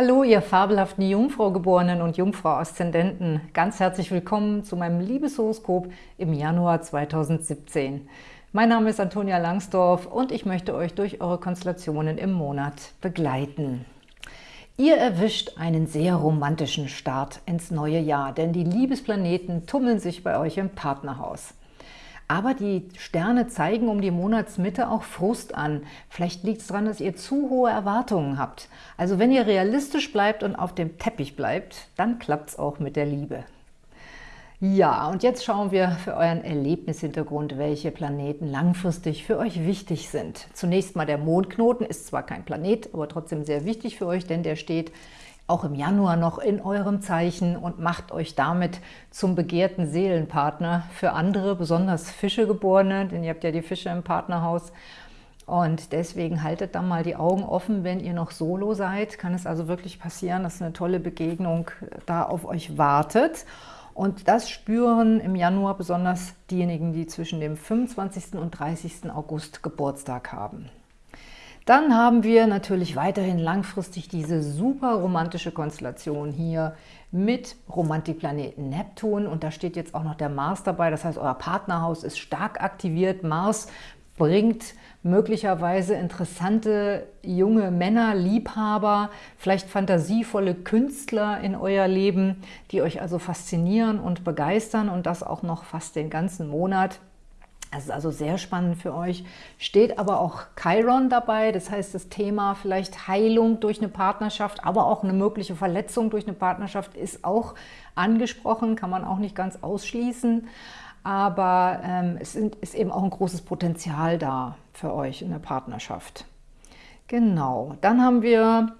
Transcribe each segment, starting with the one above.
Hallo, ihr fabelhaften Jungfrau-Geborenen und Jungfrau-Aszendenten. Ganz herzlich willkommen zu meinem Liebeshoroskop im Januar 2017. Mein Name ist Antonia Langsdorf und ich möchte euch durch eure Konstellationen im Monat begleiten. Ihr erwischt einen sehr romantischen Start ins neue Jahr, denn die Liebesplaneten tummeln sich bei euch im Partnerhaus. Aber die Sterne zeigen um die Monatsmitte auch Frust an. Vielleicht liegt es daran, dass ihr zu hohe Erwartungen habt. Also wenn ihr realistisch bleibt und auf dem Teppich bleibt, dann klappt es auch mit der Liebe. Ja, und jetzt schauen wir für euren Erlebnishintergrund, welche Planeten langfristig für euch wichtig sind. Zunächst mal der Mondknoten ist zwar kein Planet, aber trotzdem sehr wichtig für euch, denn der steht auch im Januar noch in eurem Zeichen und macht euch damit zum begehrten Seelenpartner für andere, besonders Fischegeborene, denn ihr habt ja die Fische im Partnerhaus. Und deswegen haltet da mal die Augen offen, wenn ihr noch solo seid. Kann es also wirklich passieren, dass eine tolle Begegnung da auf euch wartet. Und das spüren im Januar besonders diejenigen, die zwischen dem 25. und 30. August Geburtstag haben. Dann haben wir natürlich weiterhin langfristig diese super romantische Konstellation hier mit Romantikplaneten Neptun und da steht jetzt auch noch der Mars dabei, das heißt, euer Partnerhaus ist stark aktiviert. Mars bringt möglicherweise interessante junge Männer, Liebhaber, vielleicht fantasievolle Künstler in euer Leben, die euch also faszinieren und begeistern und das auch noch fast den ganzen Monat. Das ist also sehr spannend für euch. Steht aber auch Chiron dabei, das heißt das Thema vielleicht Heilung durch eine Partnerschaft, aber auch eine mögliche Verletzung durch eine Partnerschaft ist auch angesprochen, kann man auch nicht ganz ausschließen. Aber ähm, es sind, ist eben auch ein großes Potenzial da für euch in der Partnerschaft. Genau, dann haben wir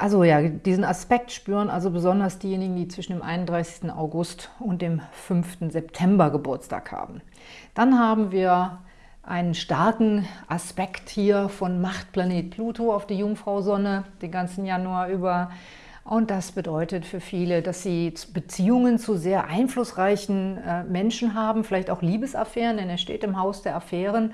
also ja, diesen Aspekt spüren also besonders diejenigen, die zwischen dem 31. August und dem 5. September Geburtstag haben. Dann haben wir einen starken Aspekt hier von Machtplanet Pluto auf die Jungfrau-Sonne den ganzen Januar über. Und das bedeutet für viele, dass sie Beziehungen zu sehr einflussreichen äh, Menschen haben, vielleicht auch Liebesaffären, denn er steht im Haus der Affären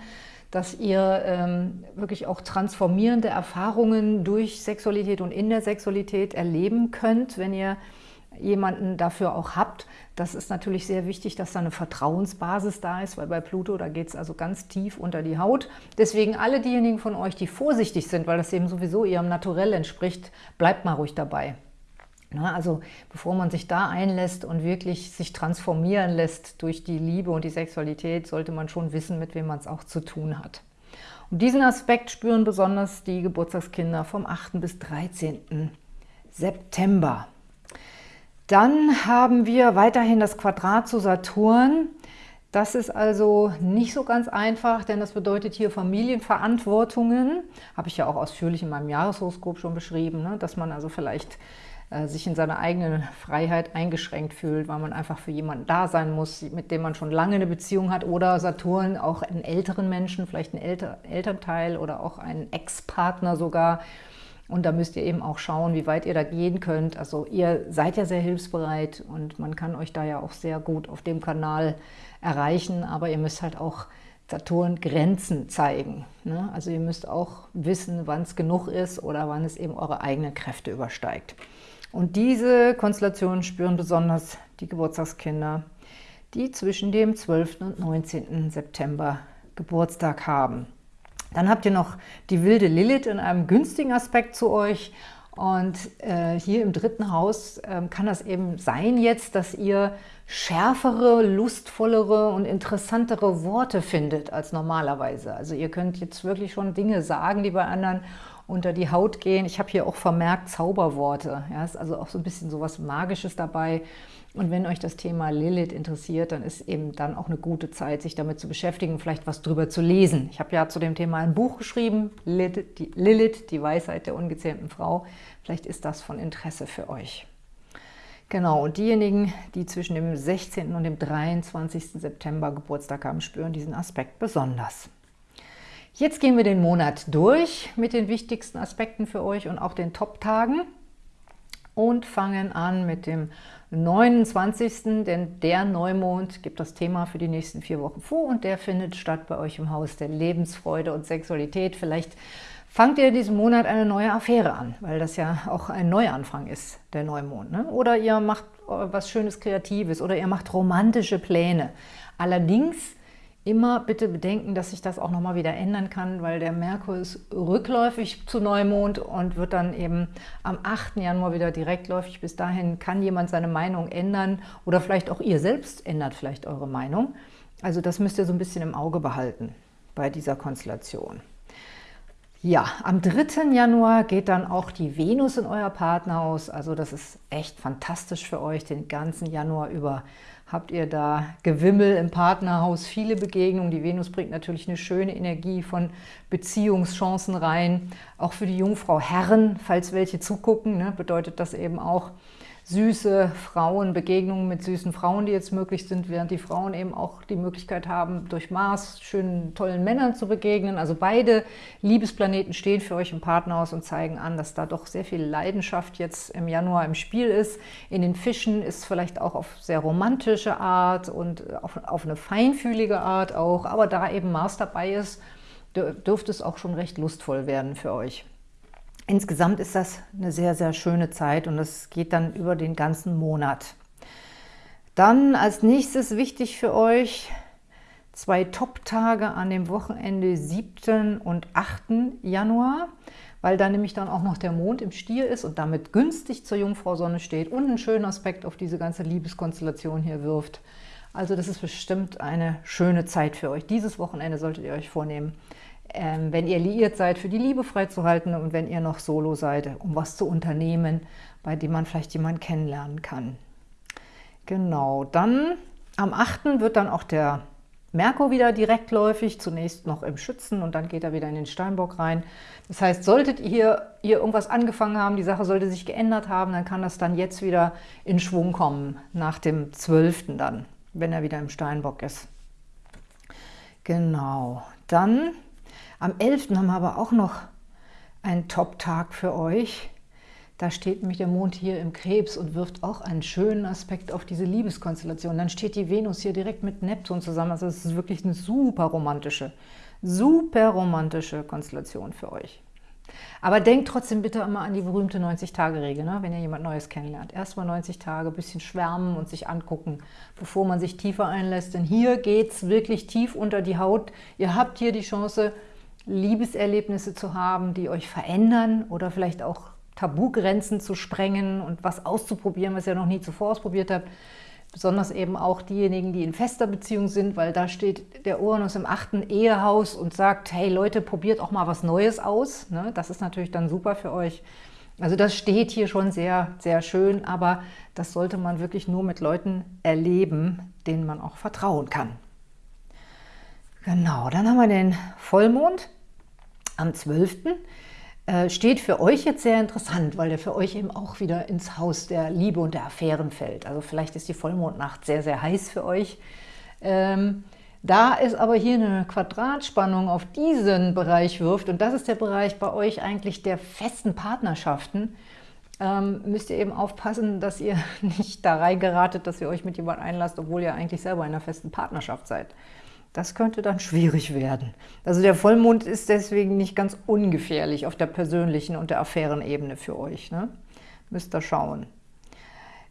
dass ihr ähm, wirklich auch transformierende Erfahrungen durch Sexualität und in der Sexualität erleben könnt, wenn ihr jemanden dafür auch habt. Das ist natürlich sehr wichtig, dass da eine Vertrauensbasis da ist, weil bei Pluto, da geht es also ganz tief unter die Haut. Deswegen alle diejenigen von euch, die vorsichtig sind, weil das eben sowieso ihrem Naturell entspricht, bleibt mal ruhig dabei. Also bevor man sich da einlässt und wirklich sich transformieren lässt durch die Liebe und die Sexualität, sollte man schon wissen, mit wem man es auch zu tun hat. Und diesen Aspekt spüren besonders die Geburtstagskinder vom 8. bis 13. September. Dann haben wir weiterhin das Quadrat zu Saturn. Das ist also nicht so ganz einfach, denn das bedeutet hier Familienverantwortungen. Habe ich ja auch ausführlich in meinem Jahreshoroskop schon beschrieben, ne? dass man also vielleicht sich in seiner eigenen Freiheit eingeschränkt fühlt, weil man einfach für jemanden da sein muss, mit dem man schon lange eine Beziehung hat oder Saturn auch einen älteren Menschen, vielleicht einen Elter Elternteil oder auch einen Ex-Partner sogar. Und da müsst ihr eben auch schauen, wie weit ihr da gehen könnt. Also ihr seid ja sehr hilfsbereit und man kann euch da ja auch sehr gut auf dem Kanal erreichen, aber ihr müsst halt auch Saturn Grenzen zeigen. Ne? Also ihr müsst auch wissen, wann es genug ist oder wann es eben eure eigenen Kräfte übersteigt. Und diese Konstellation spüren besonders die Geburtstagskinder, die zwischen dem 12. und 19. September Geburtstag haben. Dann habt ihr noch die wilde Lilith in einem günstigen Aspekt zu euch. Und äh, hier im dritten Haus äh, kann das eben sein jetzt, dass ihr schärfere, lustvollere und interessantere Worte findet als normalerweise. Also ihr könnt jetzt wirklich schon Dinge sagen, die bei anderen unter die Haut gehen. Ich habe hier auch vermerkt Zauberworte. Ja, ist also auch so ein bisschen so was Magisches dabei. Und wenn euch das Thema Lilith interessiert, dann ist eben dann auch eine gute Zeit, sich damit zu beschäftigen, vielleicht was drüber zu lesen. Ich habe ja zu dem Thema ein Buch geschrieben, Lilith die, Lilith, die Weisheit der ungezähmten Frau. Vielleicht ist das von Interesse für euch. Genau, und diejenigen, die zwischen dem 16. und dem 23. September Geburtstag haben, spüren diesen Aspekt besonders. Jetzt gehen wir den Monat durch mit den wichtigsten Aspekten für euch und auch den Top-Tagen und fangen an mit dem 29. Denn der Neumond gibt das Thema für die nächsten vier Wochen vor und der findet statt bei euch im Haus der Lebensfreude und Sexualität. Vielleicht fangt ihr diesen Monat eine neue Affäre an, weil das ja auch ein Neuanfang ist, der Neumond. Ne? Oder ihr macht äh, was Schönes Kreatives oder ihr macht romantische Pläne. Allerdings immer bitte bedenken, dass sich das auch nochmal wieder ändern kann, weil der Merkur ist rückläufig zu Neumond und wird dann eben am 8. Januar wieder direktläufig. Bis dahin kann jemand seine Meinung ändern oder vielleicht auch ihr selbst ändert vielleicht eure Meinung. Also das müsst ihr so ein bisschen im Auge behalten bei dieser Konstellation. Ja, am 3. Januar geht dann auch die Venus in euer Partnerhaus. Also das ist echt fantastisch für euch. Den ganzen Januar über habt ihr da Gewimmel im Partnerhaus, viele Begegnungen. Die Venus bringt natürlich eine schöne Energie von Beziehungschancen rein. Auch für die Jungfrau Herren, falls welche zugucken, ne, bedeutet das eben auch, süße Frauen, Begegnungen mit süßen Frauen, die jetzt möglich sind, während die Frauen eben auch die Möglichkeit haben, durch Mars schönen, tollen Männern zu begegnen. Also beide Liebesplaneten stehen für euch im Partnerhaus und zeigen an, dass da doch sehr viel Leidenschaft jetzt im Januar im Spiel ist. In den Fischen ist vielleicht auch auf sehr romantische Art und auf, auf eine feinfühlige Art auch, aber da eben Mars dabei ist, dürfte es auch schon recht lustvoll werden für euch. Insgesamt ist das eine sehr, sehr schöne Zeit und es geht dann über den ganzen Monat. Dann als nächstes wichtig für euch zwei Top-Tage an dem Wochenende 7. und 8. Januar, weil da nämlich dann auch noch der Mond im Stier ist und damit günstig zur Jungfrau Sonne steht und einen schönen Aspekt auf diese ganze Liebeskonstellation hier wirft. Also das ist bestimmt eine schöne Zeit für euch. Dieses Wochenende solltet ihr euch vornehmen, ähm, wenn ihr liiert seid, für die Liebe freizuhalten und wenn ihr noch solo seid, um was zu unternehmen, bei dem man vielleicht jemanden kennenlernen kann. Genau, dann am 8. wird dann auch der Merkur wieder direktläufig, zunächst noch im Schützen und dann geht er wieder in den Steinbock rein. Das heißt, solltet ihr hier irgendwas angefangen haben, die Sache sollte sich geändert haben, dann kann das dann jetzt wieder in Schwung kommen, nach dem 12. dann, wenn er wieder im Steinbock ist. Genau, dann am 11. haben wir aber auch noch einen Top-Tag für euch. Da steht nämlich der Mond hier im Krebs und wirft auch einen schönen Aspekt auf diese Liebeskonstellation. Dann steht die Venus hier direkt mit Neptun zusammen. Also es ist wirklich eine super romantische, super romantische Konstellation für euch. Aber denkt trotzdem bitte immer an die berühmte 90-Tage-Regel, ne? wenn ihr jemand Neues kennenlernt. Erstmal 90 Tage, bisschen schwärmen und sich angucken, bevor man sich tiefer einlässt. Denn hier geht es wirklich tief unter die Haut. Ihr habt hier die Chance, Liebeserlebnisse zu haben, die euch verändern oder vielleicht auch Tabugrenzen zu sprengen und was auszuprobieren, was ihr noch nie zuvor ausprobiert habt. Besonders eben auch diejenigen, die in fester Beziehung sind, weil da steht der Uranus im achten Ehehaus und sagt, hey Leute, probiert auch mal was Neues aus. Ne? Das ist natürlich dann super für euch. Also das steht hier schon sehr, sehr schön, aber das sollte man wirklich nur mit Leuten erleben, denen man auch vertrauen kann. Genau, dann haben wir den Vollmond am 12. Äh, steht für euch jetzt sehr interessant, weil der für euch eben auch wieder ins Haus der Liebe und der Affären fällt. Also vielleicht ist die Vollmondnacht sehr, sehr heiß für euch. Ähm, da es aber hier eine Quadratspannung auf diesen Bereich wirft, und das ist der Bereich bei euch eigentlich der festen Partnerschaften, ähm, müsst ihr eben aufpassen, dass ihr nicht da reingeratet, dass ihr euch mit jemandem einlasst, obwohl ihr eigentlich selber in einer festen Partnerschaft seid. Das könnte dann schwierig werden. Also der Vollmond ist deswegen nicht ganz ungefährlich auf der persönlichen und der Affärenebene für euch. Ne? Müsst ihr schauen.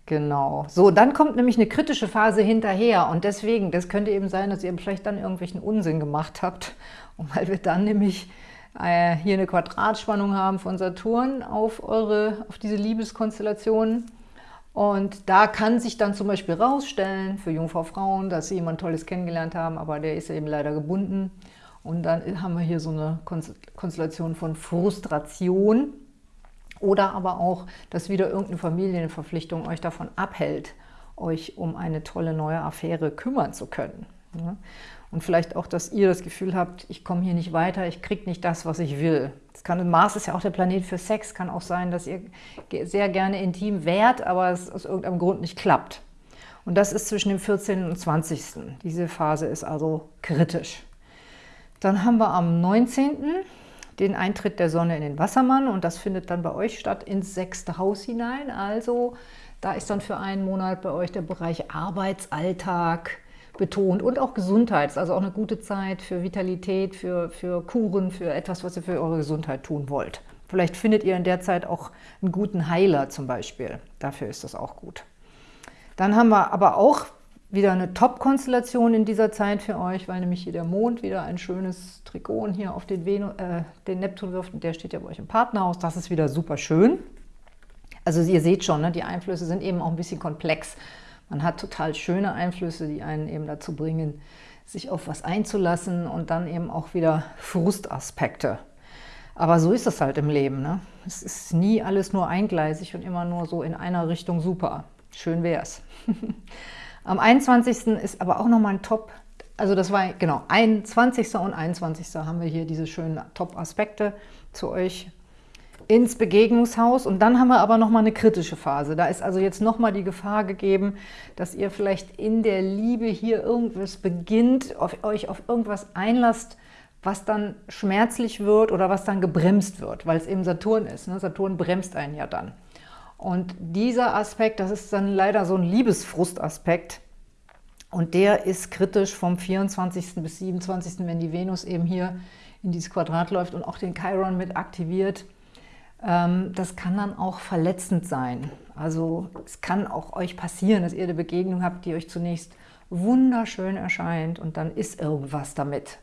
Genau. So, dann kommt nämlich eine kritische Phase hinterher und deswegen, das könnte eben sein, dass ihr vielleicht dann irgendwelchen Unsinn gemacht habt und weil wir dann nämlich äh, hier eine Quadratspannung haben von Saturn auf, eure, auf diese Liebeskonstellationen und da kann sich dann zum Beispiel rausstellen für Jungfrau Frauen, dass sie jemand Tolles kennengelernt haben, aber der ist eben leider gebunden. Und dann haben wir hier so eine Konstellation von Frustration oder aber auch, dass wieder irgendeine Familienverpflichtung euch davon abhält, euch um eine tolle neue Affäre kümmern zu können. Und vielleicht auch, dass ihr das Gefühl habt, ich komme hier nicht weiter, ich kriege nicht das, was ich will. Das kann, Mars ist ja auch der Planet für Sex, kann auch sein, dass ihr sehr gerne intim wärt, aber es aus irgendeinem Grund nicht klappt. Und das ist zwischen dem 14. und 20. Diese Phase ist also kritisch. Dann haben wir am 19. den Eintritt der Sonne in den Wassermann und das findet dann bei euch statt ins sechste Haus hinein. Also da ist dann für einen Monat bei euch der Bereich Arbeitsalltag, betont und auch Gesundheit. Also auch eine gute Zeit für Vitalität, für, für Kuren, für etwas, was ihr für eure Gesundheit tun wollt. Vielleicht findet ihr in der Zeit auch einen guten Heiler zum Beispiel. Dafür ist das auch gut. Dann haben wir aber auch wieder eine Top-Konstellation in dieser Zeit für euch, weil nämlich hier der Mond wieder ein schönes Trigon hier auf den, Venu, äh, den Neptun wirft und der steht ja bei euch im Partnerhaus. Das ist wieder super schön. Also ihr seht schon, ne, die Einflüsse sind eben auch ein bisschen komplex. Man hat total schöne Einflüsse, die einen eben dazu bringen, sich auf was einzulassen und dann eben auch wieder Frustaspekte. Aber so ist das halt im Leben. Ne? Es ist nie alles nur eingleisig und immer nur so in einer Richtung super. Schön wäre es. Am 21. ist aber auch nochmal ein Top, also das war genau 21. und 21. haben wir hier diese schönen Top-Aspekte zu euch ins Begegnungshaus und dann haben wir aber nochmal eine kritische Phase. Da ist also jetzt nochmal die Gefahr gegeben, dass ihr vielleicht in der Liebe hier irgendwas beginnt, auf euch auf irgendwas einlasst, was dann schmerzlich wird oder was dann gebremst wird, weil es eben Saturn ist. Ne? Saturn bremst einen ja dann. Und dieser Aspekt, das ist dann leider so ein Liebesfrustaspekt. Und der ist kritisch vom 24. bis 27., wenn die Venus eben hier in dieses Quadrat läuft und auch den Chiron mit aktiviert. Ähm, das kann dann auch verletzend sein. Also es kann auch euch passieren, dass ihr eine Begegnung habt, die euch zunächst wunderschön erscheint und dann ist irgendwas damit.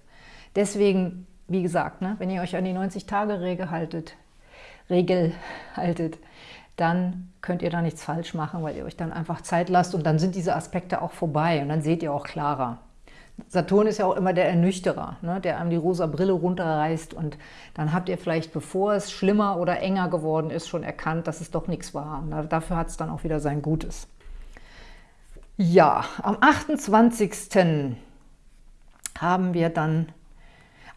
Deswegen, wie gesagt, ne, wenn ihr euch an die 90-Tage-Regel haltet, Regel haltet, dann könnt ihr da nichts falsch machen, weil ihr euch dann einfach Zeit lasst und dann sind diese Aspekte auch vorbei und dann seht ihr auch klarer. Saturn ist ja auch immer der Ernüchterer, ne, der einem die rosa Brille runterreißt und dann habt ihr vielleicht, bevor es schlimmer oder enger geworden ist, schon erkannt, dass es doch nichts war. Und dafür hat es dann auch wieder sein Gutes. Ja, am 28. haben wir dann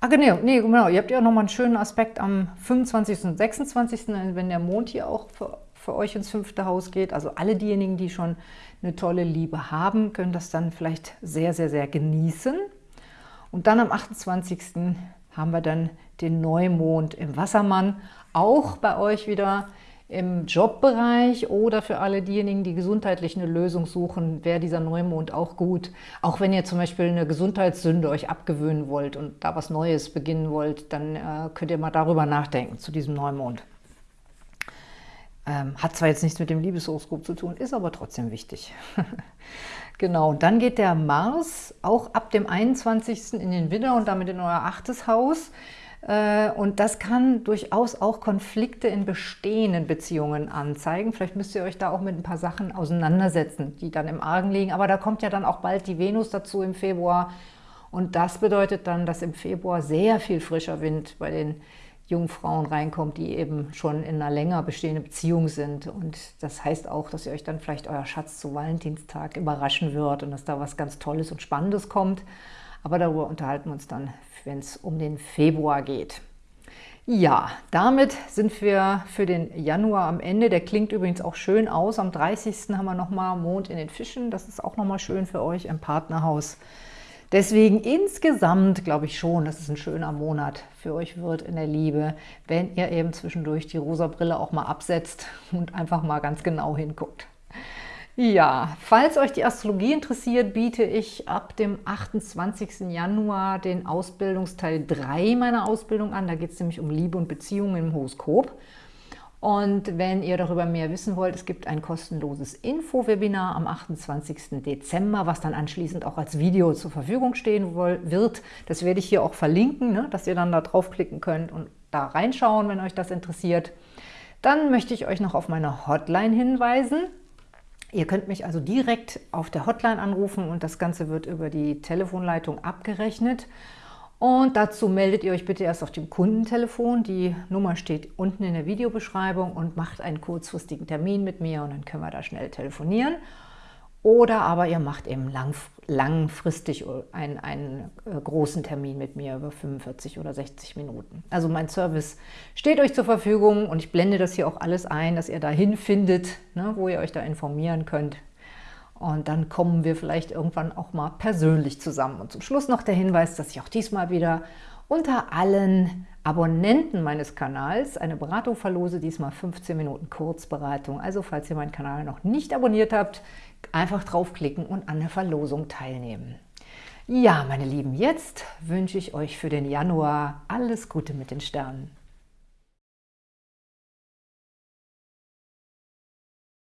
Ah, genau, nee, genau. Ihr habt ja nochmal einen schönen Aspekt am 25. und 26., wenn der Mond hier auch für euch ins fünfte Haus geht. Also alle diejenigen, die schon eine tolle Liebe haben, können das dann vielleicht sehr, sehr, sehr genießen. Und dann am 28. haben wir dann den Neumond im Wassermann. Auch bei euch wieder im Jobbereich oder für alle diejenigen, die gesundheitlich eine Lösung suchen, wäre dieser Neumond auch gut. Auch wenn ihr zum Beispiel eine Gesundheitssünde euch abgewöhnen wollt und da was Neues beginnen wollt, dann äh, könnt ihr mal darüber nachdenken zu diesem Neumond. Ähm, hat zwar jetzt nichts mit dem Liebeshoroskop zu tun, ist aber trotzdem wichtig. genau, dann geht der Mars auch ab dem 21. in den Widder und damit in euer achtes Haus. Äh, und das kann durchaus auch Konflikte in bestehenden Beziehungen anzeigen. Vielleicht müsst ihr euch da auch mit ein paar Sachen auseinandersetzen, die dann im Argen liegen. Aber da kommt ja dann auch bald die Venus dazu im Februar. Und das bedeutet dann, dass im Februar sehr viel frischer Wind bei den jungen Frauen reinkommt, die eben schon in einer länger bestehenden Beziehung sind. Und das heißt auch, dass ihr euch dann vielleicht euer Schatz zu Valentinstag überraschen wird und dass da was ganz Tolles und Spannendes kommt. Aber darüber unterhalten wir uns dann, wenn es um den Februar geht. Ja, damit sind wir für den Januar am Ende. Der klingt übrigens auch schön aus. Am 30. haben wir nochmal Mond in den Fischen. Das ist auch nochmal schön für euch im Partnerhaus. Deswegen insgesamt glaube ich schon, dass es ein schöner Monat für euch wird in der Liebe, wenn ihr eben zwischendurch die rosa Brille auch mal absetzt und einfach mal ganz genau hinguckt. Ja, falls euch die Astrologie interessiert, biete ich ab dem 28. Januar den Ausbildungsteil 3 meiner Ausbildung an. Da geht es nämlich um Liebe und Beziehungen im Horoskop. Und wenn ihr darüber mehr wissen wollt, es gibt ein kostenloses Info-Webinar am 28. Dezember, was dann anschließend auch als Video zur Verfügung stehen wird. Das werde ich hier auch verlinken, ne, dass ihr dann da draufklicken könnt und da reinschauen, wenn euch das interessiert. Dann möchte ich euch noch auf meine Hotline hinweisen. Ihr könnt mich also direkt auf der Hotline anrufen und das Ganze wird über die Telefonleitung abgerechnet. Und dazu meldet ihr euch bitte erst auf dem Kundentelefon. Die Nummer steht unten in der Videobeschreibung und macht einen kurzfristigen Termin mit mir und dann können wir da schnell telefonieren. Oder aber ihr macht eben lang, langfristig einen, einen äh, großen Termin mit mir über 45 oder 60 Minuten. Also mein Service steht euch zur Verfügung und ich blende das hier auch alles ein, dass ihr dahin findet, ne, wo ihr euch da informieren könnt, und dann kommen wir vielleicht irgendwann auch mal persönlich zusammen. Und zum Schluss noch der Hinweis, dass ich auch diesmal wieder unter allen Abonnenten meines Kanals eine Beratung verlose, diesmal 15 Minuten Kurzberatung. Also falls ihr meinen Kanal noch nicht abonniert habt, einfach draufklicken und an der Verlosung teilnehmen. Ja, meine Lieben, jetzt wünsche ich euch für den Januar alles Gute mit den Sternen.